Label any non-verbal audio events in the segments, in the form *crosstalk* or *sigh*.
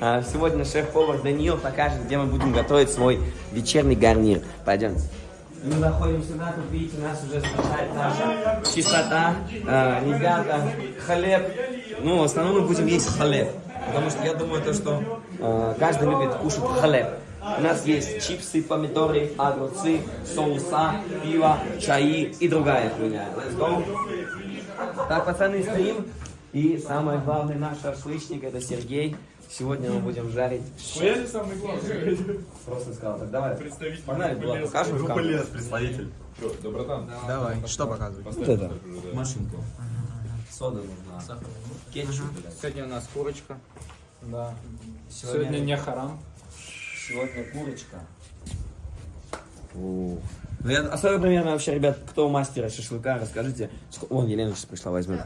А, Сегодня шеф-повар Даниил покажет, где мы будем готовить свой вечерний гарнир. Пойдемте. Мы заходим сюда, тут видите, нас уже встречает наша чистота. А, ребята, хлеб. Ну, в основном мы будем есть хлеб. Потому что я думаю, то, что а, каждый любит кушать хлеб. У нас есть чипсы, помидоры, огурцы, соуса, пиво, чаи и другая хуйня. Let's go. Так, пацаны, стоим. И самое главное, наш шашлычник, это Сергей. Сегодня мы будем жарить не самый главный. Просто сказал, так давай. Представитель Погнали, Булат, покажем в Группа камеру. лес, представитель. Что, доброта? Давай, что показывать? Вот это, машинку. Сода нужна. Кетчуп, блядь. Сегодня у нас курочка. Да. Сегодня, не харам. сегодня курочка. У. Ну, особенно, наверное, вообще, ребят, кто мастера шашлыка, расскажите. Ск- Вон, Елена сейчас пришла, возьмет.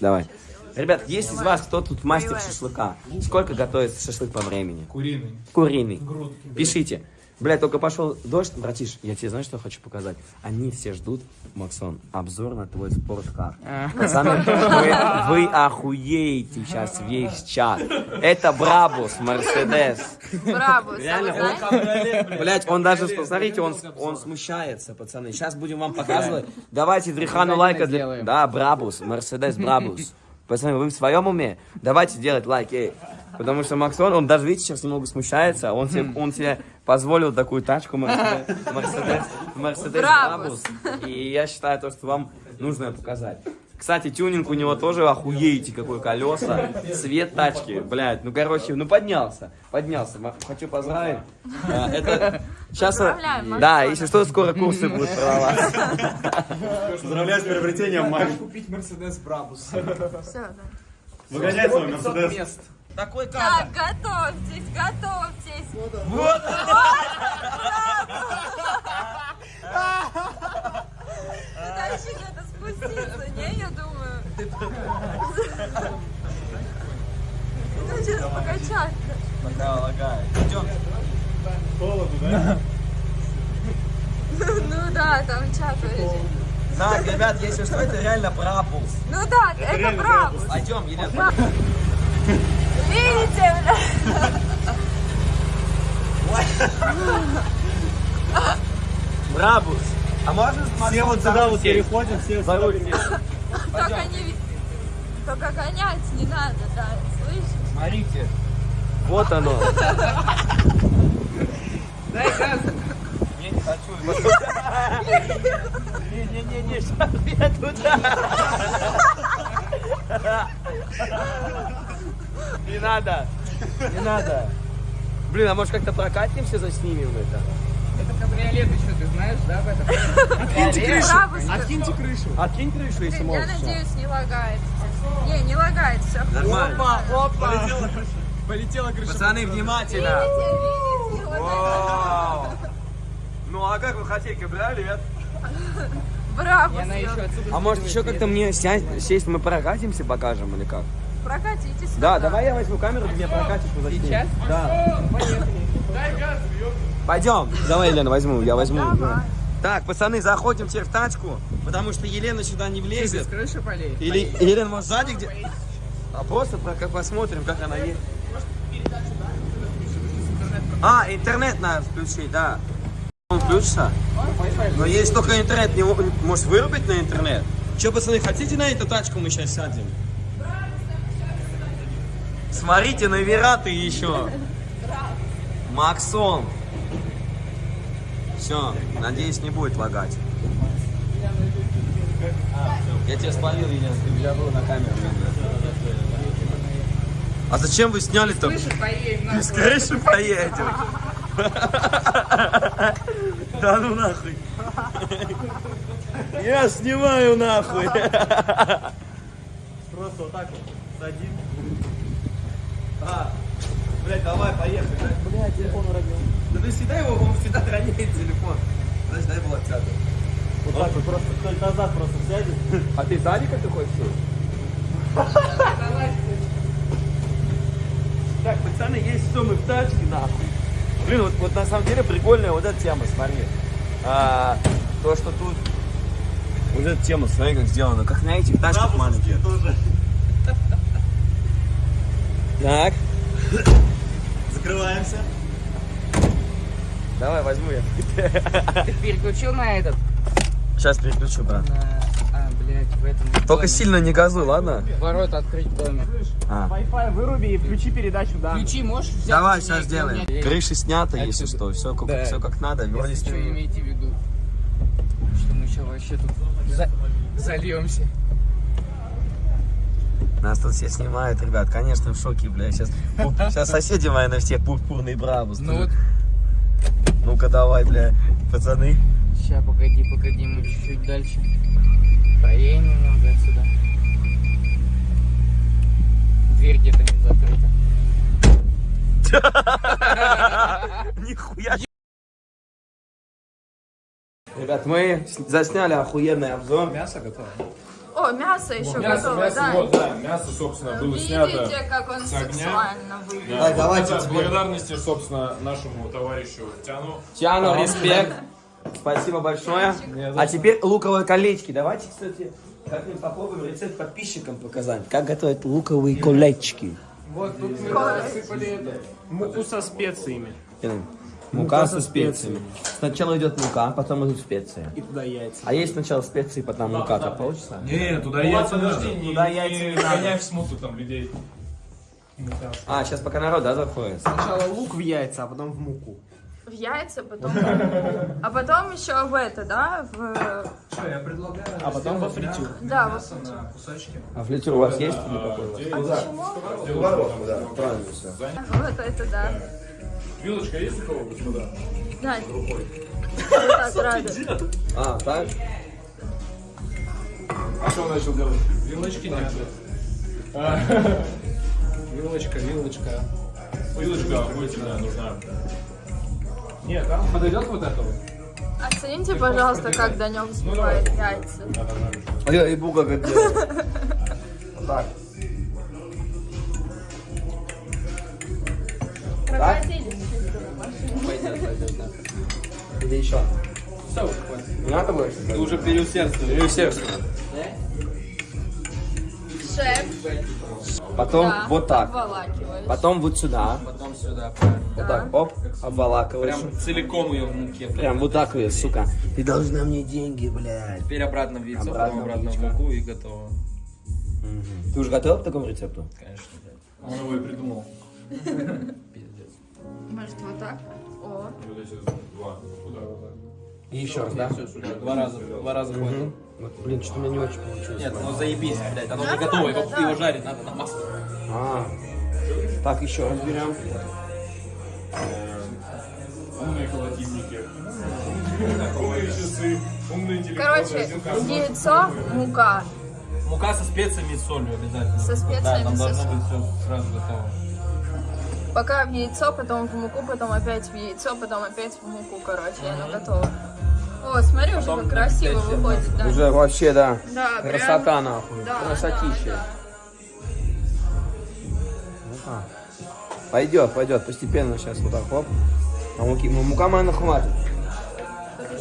Давай. Ребят, есть из вас кто тут мастер шашлыка? Сколько готовится шашлык по времени? Куриный. Куриный. Грудки. Пишите. Блядь, только пошел дождь, братиш, я тебе знаешь, что хочу показать? Они все ждут, Максон, обзор на твой спорткар. Пацаны, вы, вы охуеете сейчас весь чат. Это Брабус, Мерседес. Браво, Реально, Блять, он даже, смотрите, он, он смущается, пацаны. Сейчас будем вам показывать. Давайте Дрихану лайка. для-. Да, Брабус, Мерседес Брабус. Пацаны, вы в своем уме? Давайте делать лайк, эй. Потому что Максон, он даже, видите, сейчас немного смущается. Он себе, он себе позволил такую тачку Мерседес, Брабус. Брабус. И я считаю, то, что вам нужно показать. Кстати, тюнинг у него тоже охуеете, какой колеса, цвет тачки, блядь, ну короче, ну поднялся, поднялся, хочу поздравить. А, Это сейчас, Поздравляем, да, если что, скоро курсы будут продаваться. Поздравляю с приобретением, Макс. Купить Мерседес Брабус. Все, да. Выгоняй свой Мерседес. Такой Так, готовьтесь, готовьтесь. Вот. Дальше где-то *laughs* спуститься, не, я думаю. Ну, сейчас покачать. Пока лагает. Идем. Холоду, да? Ну да, там чат вырежет. Так, ребят, если что, это реально Брабус. Ну да, это реально браво. Пойдем, Елена. Видите, бля? Брабус. А можно Все вот сюда вот переходим, все сюда переходим. Только не... Только гонять не надо, да, слышишь? Смотрите. Вот оно. *laughs* Дай газ. Не, не хочу. Не-не-не, сейчас я туда. Не надо. Не надо. Блин, а может как-то прокатимся, заснимем это? Это кабриолет еще, ты знаешь, да, об этом? Откиньте крышу. Откиньте крышу. Откинь крышу, если Блин, я можешь. надеюсь, не лагает. Не, не лагает, все. Нормально. опа. Полетела крыша. Пацаны, внимательно. Видите, видите, вот Вау. Ну а как вы хотели, кабриолет? Браво, Она еще отсюда А может еще как-то мне сесть, мы прокатимся, покажем или как? Прокатитесь. Да, давай я возьму камеру, ты меня прокатишь, заснимем. Сейчас? Да. Пойдем. Давай, Елена, возьму, я возьму. Давай. Так, пацаны, заходим теперь в тачку, потому что Елена сюда не влезет. крыши полей. Или Елена, может, сзади где? А просто про- как посмотрим, как она едет. А, интернет надо включить, да. Он включится? Но есть только интернет, не мо- может вырубить на интернет? Че, пацаны, хотите на эту тачку мы сейчас сядем? Смотрите, на Вераты еще. Максон. Все, надеюсь, не будет лагать. Я тебя спалил, Елена, ты я был на камеру. А зачем вы сняли-то? Крышу поедем. на. С крыши поедем. Да ну нахуй. Я снимаю нахуй. Просто вот так вот садим. А, блядь, давай, поехали. Блядь, телефон уронил. Ты всегда его, он всегда роняет телефон. Значит, дай был отсяду. Вот так вот просто кто назад просто сядет. А ты сзади как ты хочешь? Так, пацаны, есть все, мы в тачке, нахуй. Блин, вот, вот на самом деле прикольная вот эта тема, смотри. А, то, что тут... Вот эта тема, смотри, как сделана. Как на этих тачках маленьких. тоже. Так. Закрываемся. Давай, возьму я. Ты переключил на этот? Сейчас переключу, брат. На... А, блядь, в этом... Только доме. сильно не газуй, ладно? Ворота открыть в доме. А. Wi-Fi выруби и включи передачу, да. Ключи можешь взять? Давай, сейчас сделаем. Крыши сняты, если Отсюда. что. Все как, Да. все как надо. Вроде Что снимем. имейте в виду? Что мы сейчас вообще тут за... зальемся. Нас тут все снимают, ребят. Конечно, в шоке, бля. Сейчас, сейчас соседи мои на всех пурпурный браво. Ну вот, Ну-ка давай, бля, пацаны. сейчас, погоди, погоди, мы чуть-чуть дальше. Поедем немного отсюда. Дверь где-то не закрыта. *laughs* Нихуя. Ребят, мы засняли охуенный обзор. Мясо готово. О, мясо еще Мясо, готово, мясо, да. вот, да, мясо, собственно, было снято. Видите, как он с огня. выглядит. Так, давайте Да, благодарности, собственно, нашему товарищу Тяну. Тиану, респект. *laughs* Спасибо большое. А теперь луковые колечки. Давайте, кстати, как-нибудь попробуем рецепт подписчикам показать. Как готовить луковые колечки. Вот тут мы насыпали это. Муку со специями. Мука со специями. Сначала идет мука, потом идут специи. И туда яйца. А есть сначала специи, потом мука, так получится? Не, туда яйца надо. не- Туда не яйца не надо. в смуту там людей. А, сейчас пока народ, да, заходит? Сначала лук в яйца, а потом в муку. В яйца, потом... А потом еще в это, да? В... Что, я предлагаю А потом во фритюр. Да, вот. на кусочки. А флитюр у вас есть или какой у вас? Почему? да, правильно все. Вот это да. Вилочка есть у кого, господа? Да. Рада. А, так? А что он начал делать? Вилочки нет. А, Вилочка, вилочка. Вилочка охуительная нужна. Нет, там подойдет вот это вот? Оцените, пожалуйста, как Данек взбивает яйца. А я и буга как делаю. *laughs* Так. Или еще? Все, Не надо больше? Ты уже переусердствовал. Переусердственно. Шеф. Потом да, вот так. Потом вот сюда. Потом сюда, правильно. Вот так, оп, обволакиваешь. Прям целиком ее в муке. Прям вот так ее, сука. Ты должна мне деньги, блядь. Теперь обратно в яйцо, Обратно обратно в муку и готово. Ты уже готов к такому рецепту? Конечно, да. Он его и придумал. *laughs* Пиздец. Может, вот так? О. Вот эти два. Куда? И еще раз, да? Все, сюда. Два раза, два раза хватит. Вот, блин, что-то у меня не очень получилось. Нет, ну заебись, блядь, оно уже готово, его, да. его жарить надо на масле. А, так, еще раз берем. Умные холодильники. Умные часы. Умные телефоны. Короче, яйцо, мука. Мука со специями и солью обязательно. Со специями, Да, там со должно быть все сразу готово. Пока в яйцо, потом в муку, потом опять в яйцо, потом опять в муку, короче, и оно готово. О, смотри, уже как красиво выходит, да? Уже вообще, да. Да, прям- Красота, нахуй. Да, Красотища. да, Ну-ка. Пойдет, пойдет, постепенно сейчас вот так, хоп. А муки, ну, мука, наверное, хватит.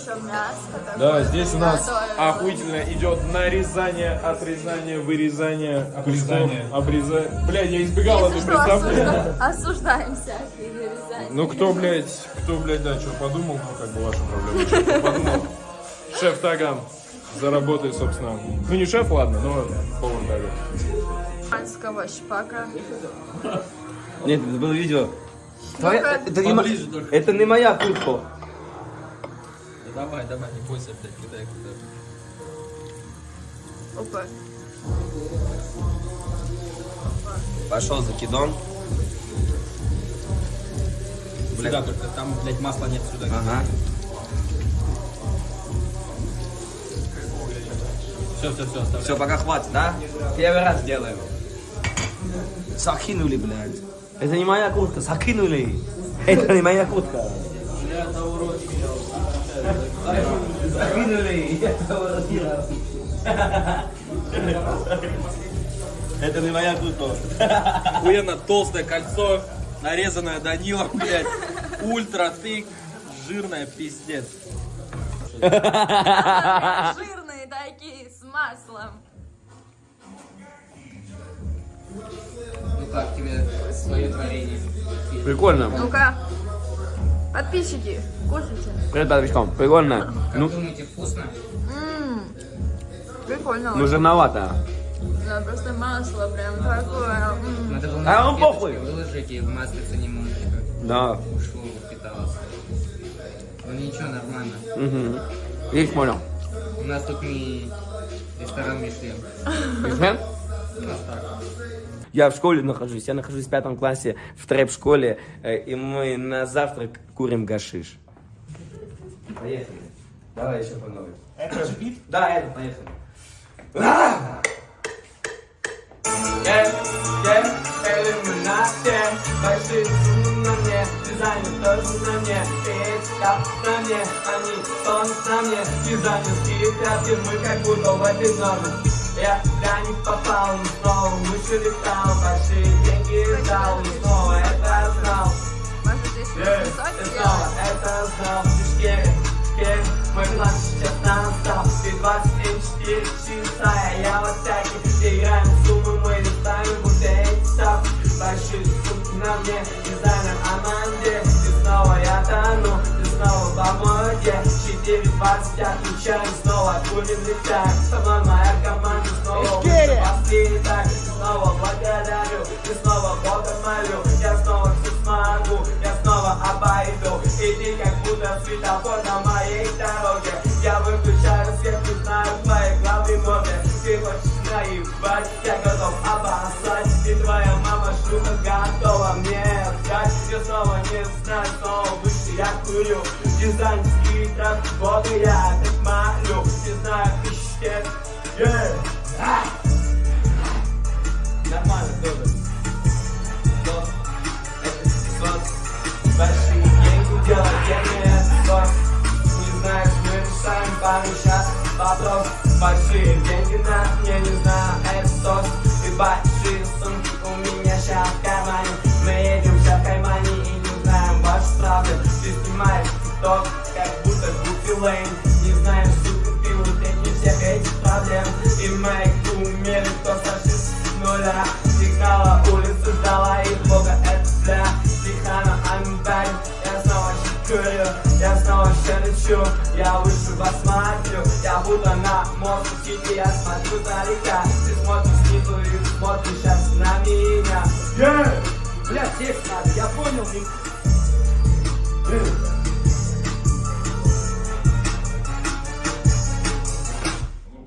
Еще мясо. Да, здесь у нас охуительно идет нарезание, отрезание, вырезание, Обрезание. обрезание. Блядь, я избегал Если это представление. осужда- осуждаем всякие вырезания. Ну кто, блядь, кто, блядь, да, что подумал, ну как бы ваша проблема. Что кто подумал? Шеф Таган заработает, собственно. Ну не шеф, ладно, но повар Таган. Панского шпака. Нет, это было видео. Твоя- это, не это не моя куртка. Давай, давай, не бойся, блядь, кидай, кидай. Опа. Пошел закидон. Сюда только, там, блядь, масла нет сюда. Ага. Все, все, все, оставляй. Все, пока хватит, да? Первый раз делаем. Закинули, блядь. Это не моя куртка, закинули. Это не моя куртка. Закинули. Это не моя куртка. Охуенно толстое кольцо, нарезанное Данилом, блядь. Ультра тык, жирное пиздец. Жирные такие, с маслом. Ну как тебе свое творение? Прикольно. Ну-ка. Подписчики, кушайте. Привет, подписчикам. Прикольно. Как Ну, думаете, вкусно? Ммм. Прикольно. ну жирновато. Да, просто масло прям такое. м. Надо было А на вам похуй. выложить и в маслице немножечко Да. ушло, впиталось. Ну ничего, нормально. Угу. Есть понял. У нас тут не ресторан Мишлен. Мишлен? У нас так. Я в школе нахожусь, я нахожусь в пятом классе в трэп-школе, э, и мы на завтрак курим гашиш. Поехали. Давай еще по новой. Это же бит? Да, это, поехали. На мне, дизайнер тоже на мне, капы на мне, они тонут на мне, дизайнерские тряпки, мы как будто в этой. Я для них попал, но снова выше летал, большие деньги дал, но снова это знал. Сделать? снова это знал, шкере, шкере, мой план сейчас настал, ты 24 часа, я в атаке, играем в суммы, мы листаем, будто эти ставки, большие сумки на мне, дизайнер Аманде, ты снова я тону, ты снова в моде, 4.20 отключаем, снова будем летать, со мной моя команда ты снова благодарю, ты снова Бога молю, я снова все смогу, я снова обойду, и ты как будто светофор на моей дороге, я выключаю свет, не знаю твоей главной моды, ты хочешь наебать, я готов обоссать, и твоя мама шлюха готова мне отдать, я снова не знаю, снова выше я курю, дизайнерские травки Бога я так молю, не знаю, лет, yeah. Нормально, тоже. Сос. Это сос. Большие деньги делать, это сос. Не знаешь, мы решаем пару вопрос. Большие деньги на мне, не знаю, это сос. И большие сумки у меня сейчас в кармане. Мы едем сейчас в кармане и не знаем вашу правду. Ты снимаешь тикток, как будто Гуфи Лейн. С нуля. Сигнала улицы ждала и бога это бля. Тихана, I'm back, я снова курю, я снова все лечу, я выше вас смотрю, я будто на мост Сити, я смотрю далека, ты смотришь снизу и смотришь сейчас на меня. Yeah! Бля, текст надо, я понял, Ник.